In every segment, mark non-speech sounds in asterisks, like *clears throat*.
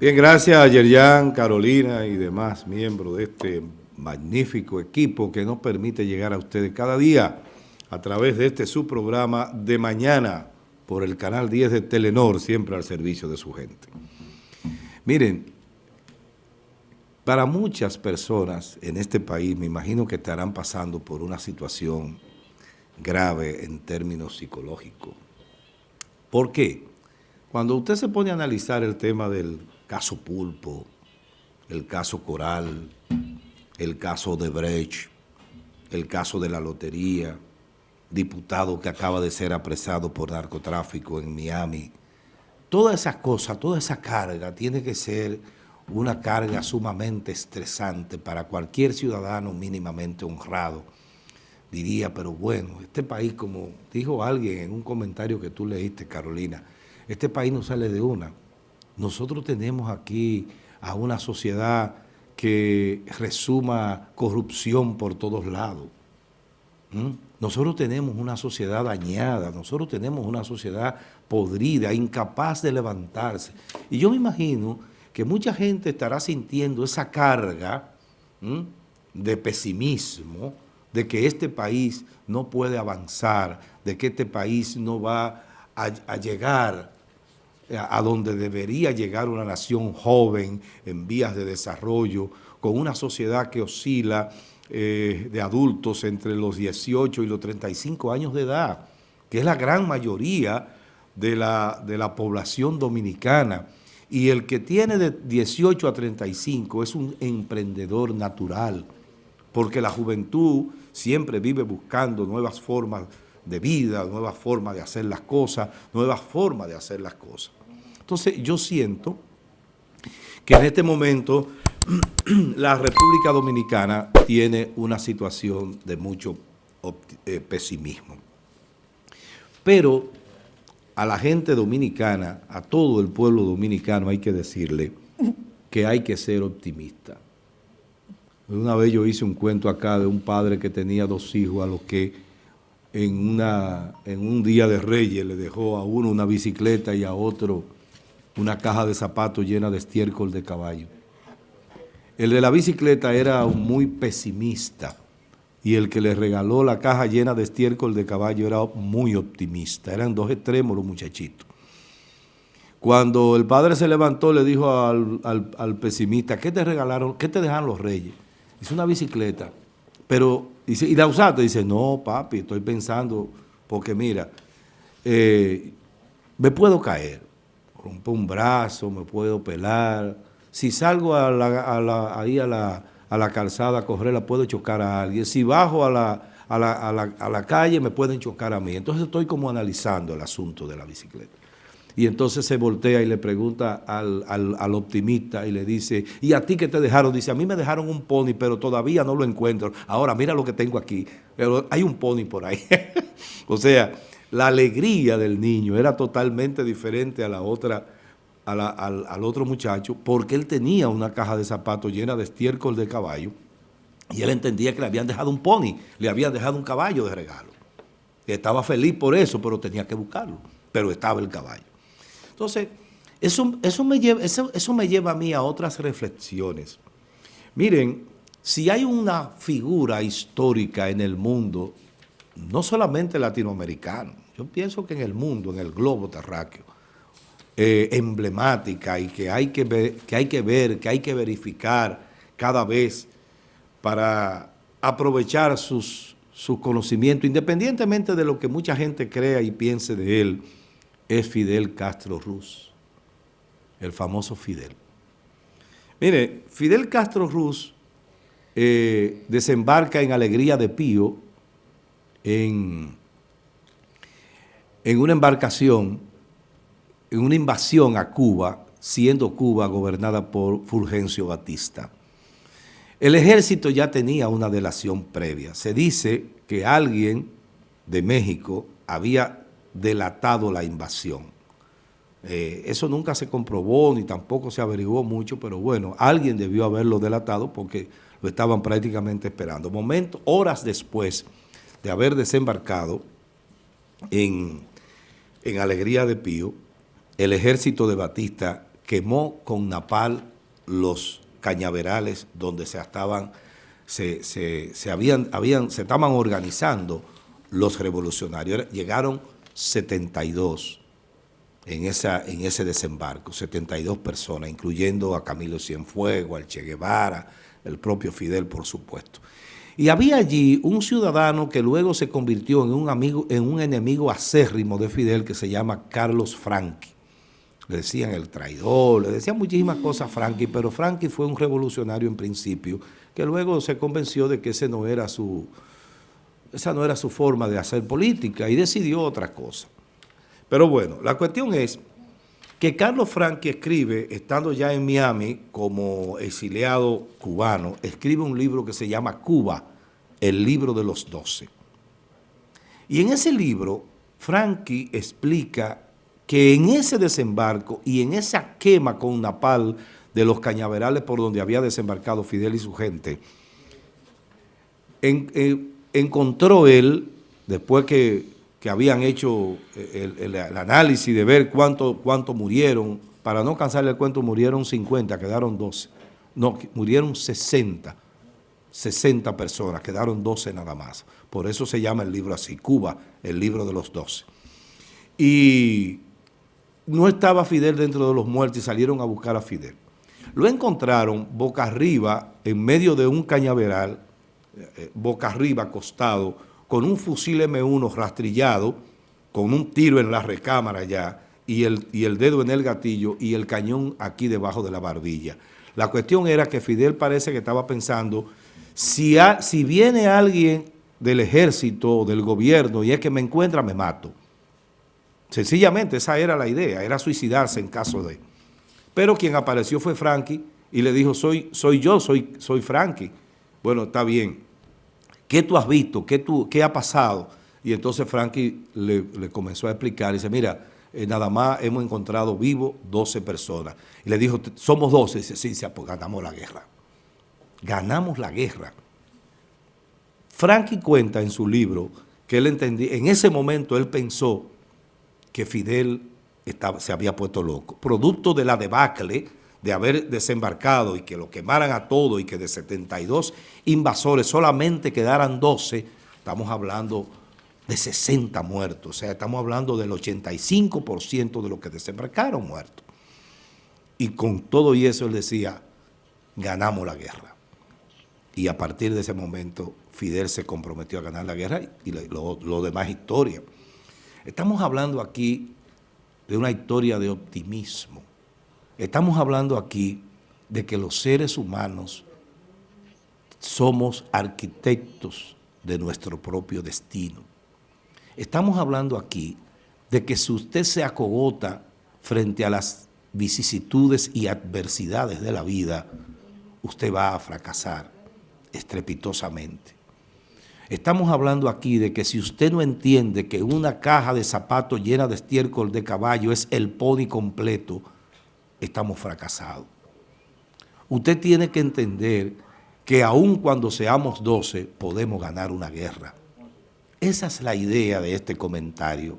Bien, gracias a Yerjan, Carolina y demás miembros de este magnífico equipo que nos permite llegar a ustedes cada día a través de este su programa de mañana por el canal 10 de Telenor, siempre al servicio de su gente. Miren, para muchas personas en este país, me imagino que estarán pasando por una situación grave en términos psicológicos. ¿Por qué? Cuando usted se pone a analizar el tema del caso Pulpo, el caso Coral, el caso de Brecht, el caso de la lotería, diputado que acaba de ser apresado por narcotráfico en Miami, todas esas cosas, toda esa carga tiene que ser una carga sumamente estresante para cualquier ciudadano mínimamente honrado. Diría, pero bueno, este país, como dijo alguien en un comentario que tú leíste, Carolina, este país no sale de una. Nosotros tenemos aquí a una sociedad que resuma corrupción por todos lados. ¿Mm? Nosotros tenemos una sociedad dañada, nosotros tenemos una sociedad podrida, incapaz de levantarse. Y yo me imagino que mucha gente estará sintiendo esa carga de pesimismo, de que este país no puede avanzar, de que este país no va a, llegar a donde debería llegar una nación joven en vías de desarrollo, con una sociedad que oscila eh, de adultos entre los 18 y los 35 años de edad, que es la gran mayoría de la, de la población dominicana. Y el que tiene de 18 a 35 es un emprendedor natural, porque la juventud siempre vive buscando nuevas formas de vida, nuevas formas de hacer las cosas, nuevas formas de hacer las cosas. Entonces yo siento que en este momento *clears throat* la República Dominicana tiene una situación de mucho eh, pesimismo. Pero a la gente dominicana, a todo el pueblo dominicano hay que decirle que hay que ser optimista. Una vez yo hice un cuento acá de un padre que tenía dos hijos a los que en, una, en un día de reyes le dejó a uno una bicicleta y a otro una caja de zapatos llena de estiércol de caballo. El de la bicicleta era muy pesimista y el que le regaló la caja llena de estiércol de caballo era muy optimista. Eran dos extremos los muchachitos. Cuando el padre se levantó, le dijo al, pesimista, ¿qué te regalaron? ¿Qué te dejaron los reyes? Dice, una bicicleta. Pero, dice, ¿y la usaste? Dice, no, papi, estoy pensando, porque mira, eh, me puedo caer, rompo un brazo, me puedo pelar. Si salgo a la, ahí a la a la calzada a correr, puedo chocar a alguien. Si bajo a la, a la, calle, me pueden chocar a mí. Entonces estoy como analizando el asunto de la bicicleta. Y entonces se voltea y le pregunta al, al, optimista y le dice, ¿y a ti qué te dejaron? Dice, a mí me dejaron un pony, pero todavía no lo encuentro. Ahora mira lo que tengo aquí. Pero hay un pony por ahí. *laughs* o sea, la alegría del niño era totalmente diferente a la otra al, otro muchacho porque él tenía una caja de zapatos llena de estiércol de caballo y él entendía que le habían dejado un pony, le habían dejado un caballo de regalo. estaba feliz por eso, pero tenía que buscarlo, pero estaba el caballo. Entonces, eso, eso, me lleva, eso, eso me lleva a mí a otras reflexiones. Miren, si hay una figura histórica en el mundo, no solamente latinoamericano, yo pienso que en el mundo, en el globo terráqueo, eh, emblemática y que hay que, ver, que hay que ver, que hay que verificar cada vez para aprovechar sus, sus conocimientos, independientemente de lo que mucha gente crea y piense de él, es Fidel Castro Ruz, el famoso Fidel. Mire, Fidel Castro Ruz eh, desembarca en Alegría de Pío en, en una embarcación en una invasión a Cuba, siendo Cuba gobernada por Fulgencio Batista. El ejército ya tenía una delación previa. Se dice que alguien de México había delatado la invasión. Eh, eso nunca se comprobó ni tampoco se averiguó mucho, pero bueno, alguien debió haberlo delatado porque lo estaban prácticamente esperando. Momento, horas después de haber desembarcado en, en Alegría de Pío, el ejército de Batista quemó con napal los cañaverales donde se estaban, se, habían, habían, se estaban organizando los revolucionarios. Llegaron 72 en, esa, en ese desembarco, 72 personas, incluyendo a Camilo Cienfuegos, al Che Guevara, el propio Fidel, por supuesto. Y había allí un ciudadano que luego se convirtió en un, amigo, en un enemigo acérrimo de Fidel que se llama Carlos Franqui. Le decían el traidor, le decían muchísimas cosas a Franqui, pero Franqui fue un revolucionario en principio, que luego se convenció de que ese no era su, esa no era su forma de hacer política y decidió otra cosa. Pero bueno, la cuestión es que Carlos Franqui escribe, estando ya en Miami como exiliado cubano, escribe un libro que se llama Cuba, el libro de los doce. Y en ese libro, Franqui explica que en ese desembarco y en esa quema con napal de los cañaverales por donde había desembarcado Fidel y su gente, eh, encontró él, después que que habían hecho eh, el, análisis de ver cuánto, cuánto murieron, para no cansarle el cuento, murieron 50, quedaron 12. No, murieron 60, 60 personas, quedaron 12 nada más. Por eso se llama el libro así, Cuba, el libro de los 12. Y no estaba Fidel dentro de los muertos y salieron a buscar a Fidel. Lo encontraron boca arriba, en medio de un cañaveral, eh, boca arriba, acostado, con un fusil M1 rastrillado, con un tiro en la recámara ya, y el, y el dedo en el gatillo y el cañón aquí debajo de la barbilla. La cuestión era que Fidel parece que estaba pensando, si, si viene alguien del ejército o del gobierno y es que me encuentra, me mato. Sencillamente esa era la idea, era suicidarse en caso de... Pero quien apareció fue Frankie y le dijo, soy, soy yo, soy, soy Frankie. Bueno, está bien, ¿qué tú has visto? ¿Qué, tú, qué ha pasado? Y entonces Frankie le, comenzó a explicar, y dice, mira, eh, nada más hemos encontrado vivos 12 personas. Y le dijo, somos 12. Y dice, sí, sí, pues ganamos la guerra. Ganamos la guerra. Frankie cuenta en su libro que él entendía, en ese momento él pensó que Fidel estaba, se había puesto loco, producto de la debacle de haber desembarcado y que lo quemaran a todo y que de 72 invasores solamente quedaran 12, estamos hablando de 60 muertos, o sea, estamos hablando del 85% de los que desembarcaron muertos. Y con todo y eso él decía, ganamos la guerra. Y a partir de ese momento Fidel se comprometió a ganar la guerra y lo, demás historia. Estamos hablando aquí de una historia de optimismo, Estamos hablando aquí de que los seres humanos somos arquitectos de nuestro propio destino. Estamos hablando aquí de que si usted se acogota frente a las vicisitudes y adversidades de la vida, usted va a fracasar estrepitosamente. Estamos hablando aquí de que si usted no entiende que una caja de zapatos llena de estiércol de caballo es el pony completo, estamos fracasados. Usted tiene que entender que aun cuando seamos 12 podemos ganar una guerra. Esa es la idea de este comentario.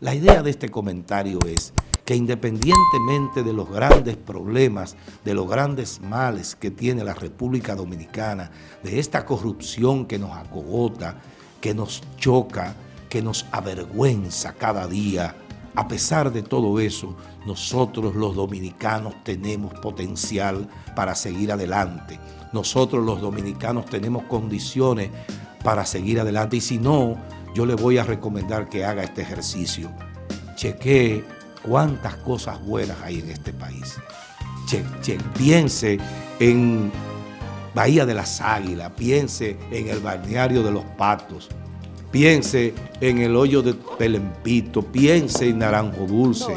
La idea de este comentario es que independientemente de los grandes problemas, de los grandes males que tiene la República Dominicana, de esta corrupción que nos acogota, que nos choca, que nos avergüenza cada día, a pesar de todo eso, nosotros los dominicanos tenemos potencial para seguir adelante. Nosotros los dominicanos tenemos condiciones para seguir adelante. Y si no, yo le voy a recomendar que haga este ejercicio. Chequee cuántas cosas buenas hay en este país. piense en Bahía de las Águilas, piense en el balneario de los Patos, piense en el hoyo de Pelempito, piense en Naranjo Dulce,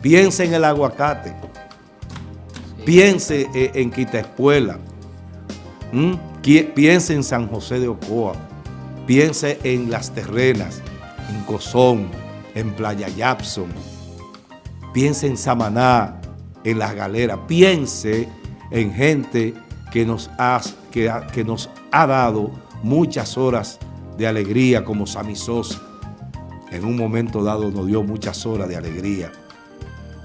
piense en el aguacate, piense eh, en Quita Espuela, piense en San José de Ocoa, piense en Las Terrenas, en Cozón, en Playa Yapson, piense en Samaná, en Las Galeras, piense en gente que nos ha, que, que nos ha dado muchas horas de alegría como Sammy Sosa. En un momento dado nos dio muchas horas de alegría.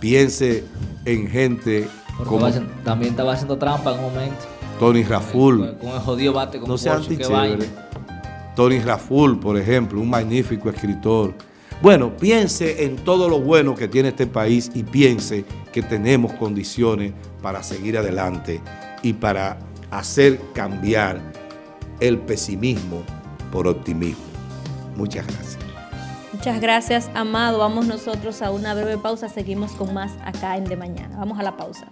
piense en gente como... también estaba haciendo trampa en un momento. Tony Raful. Con, el jodido bate con No sea Tony Raful, por ejemplo, un magnífico escritor. Bueno, piense en todo lo bueno que tiene este país y piense que tenemos condiciones para seguir adelante y para hacer cambiar el pesimismo por optimismo. Muchas gracias. Muchas gracias, Amado. Vamos nosotros a una breve pausa. Seguimos con más acá en De Mañana. Vamos a la pausa.